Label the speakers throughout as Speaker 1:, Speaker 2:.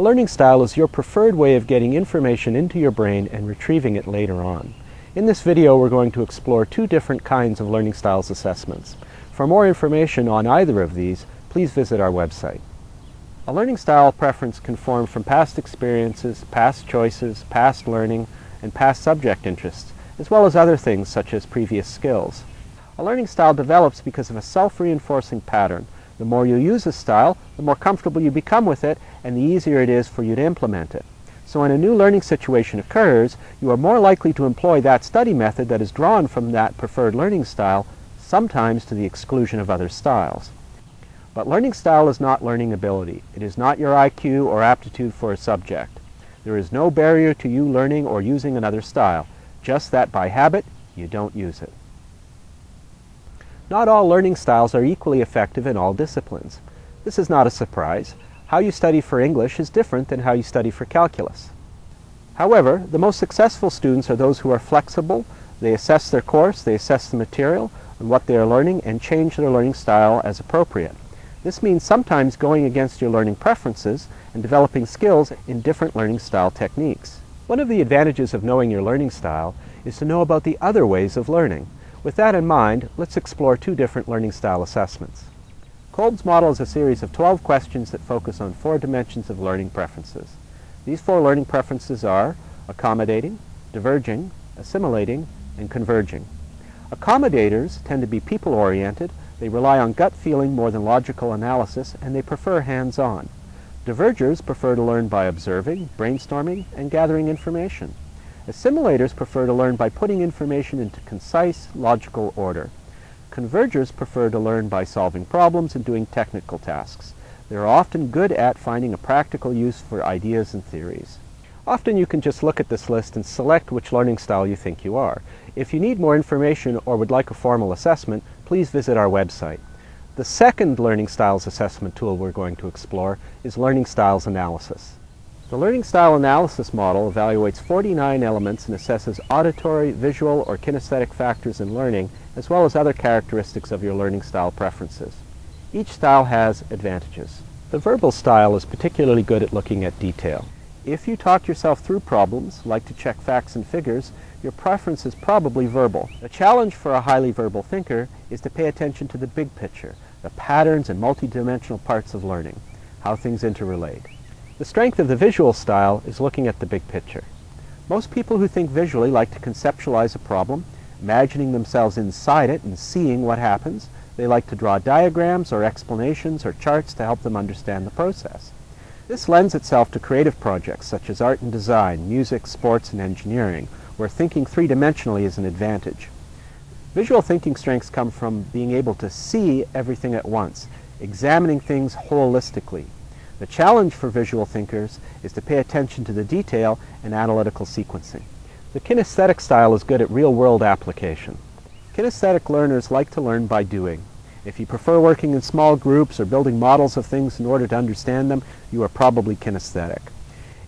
Speaker 1: A learning style is your preferred way of getting information into your brain and retrieving it later on. In this video we're going to explore two different kinds of learning styles assessments. For more information on either of these, please visit our website. A learning style preference can form from past experiences, past choices, past learning, and past subject interests, as well as other things such as previous skills. A learning style develops because of a self-reinforcing pattern the more you use a style, the more comfortable you become with it, and the easier it is for you to implement it. So when a new learning situation occurs, you are more likely to employ that study method that is drawn from that preferred learning style, sometimes to the exclusion of other styles. But learning style is not learning ability. It is not your IQ or aptitude for a subject. There is no barrier to you learning or using another style, just that by habit, you don't use it. Not all learning styles are equally effective in all disciplines. This is not a surprise. How you study for English is different than how you study for calculus. However, the most successful students are those who are flexible, they assess their course, they assess the material and what they are learning, and change their learning style as appropriate. This means sometimes going against your learning preferences and developing skills in different learning style techniques. One of the advantages of knowing your learning style is to know about the other ways of learning. With that in mind, let's explore two different learning style assessments. Kolb's model is a series of 12 questions that focus on four dimensions of learning preferences. These four learning preferences are accommodating, diverging, assimilating, and converging. Accommodators tend to be people-oriented, they rely on gut feeling more than logical analysis, and they prefer hands-on. Divergers prefer to learn by observing, brainstorming, and gathering information. Assimilators prefer to learn by putting information into concise, logical order. Convergers prefer to learn by solving problems and doing technical tasks. They are often good at finding a practical use for ideas and theories. Often you can just look at this list and select which learning style you think you are. If you need more information or would like a formal assessment, please visit our website. The second Learning Styles assessment tool we're going to explore is Learning Styles Analysis. The Learning Style Analysis Model evaluates 49 elements and assesses auditory, visual, or kinesthetic factors in learning, as well as other characteristics of your learning style preferences. Each style has advantages. The verbal style is particularly good at looking at detail. If you talk yourself through problems, like to check facts and figures, your preference is probably verbal. The challenge for a highly verbal thinker is to pay attention to the big picture, the patterns and multidimensional parts of learning, how things interrelate. The strength of the visual style is looking at the big picture. Most people who think visually like to conceptualize a problem, imagining themselves inside it and seeing what happens. They like to draw diagrams or explanations or charts to help them understand the process. This lends itself to creative projects such as art and design, music, sports, and engineering, where thinking three-dimensionally is an advantage. Visual thinking strengths come from being able to see everything at once, examining things holistically, the challenge for visual thinkers is to pay attention to the detail and analytical sequencing. The kinesthetic style is good at real-world application. Kinesthetic learners like to learn by doing. If you prefer working in small groups or building models of things in order to understand them, you are probably kinesthetic.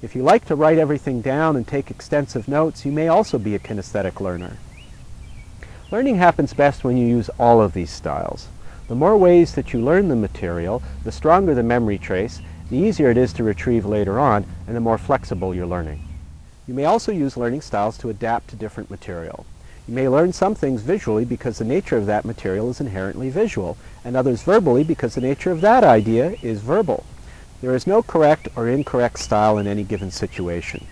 Speaker 1: If you like to write everything down and take extensive notes, you may also be a kinesthetic learner. Learning happens best when you use all of these styles. The more ways that you learn the material, the stronger the memory trace, the easier it is to retrieve later on, and the more flexible your learning. You may also use learning styles to adapt to different material. You may learn some things visually because the nature of that material is inherently visual, and others verbally because the nature of that idea is verbal. There is no correct or incorrect style in any given situation,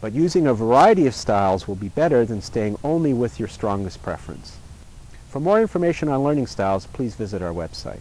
Speaker 1: but using a variety of styles will be better than staying only with your strongest preference. For more information on learning styles, please visit our website.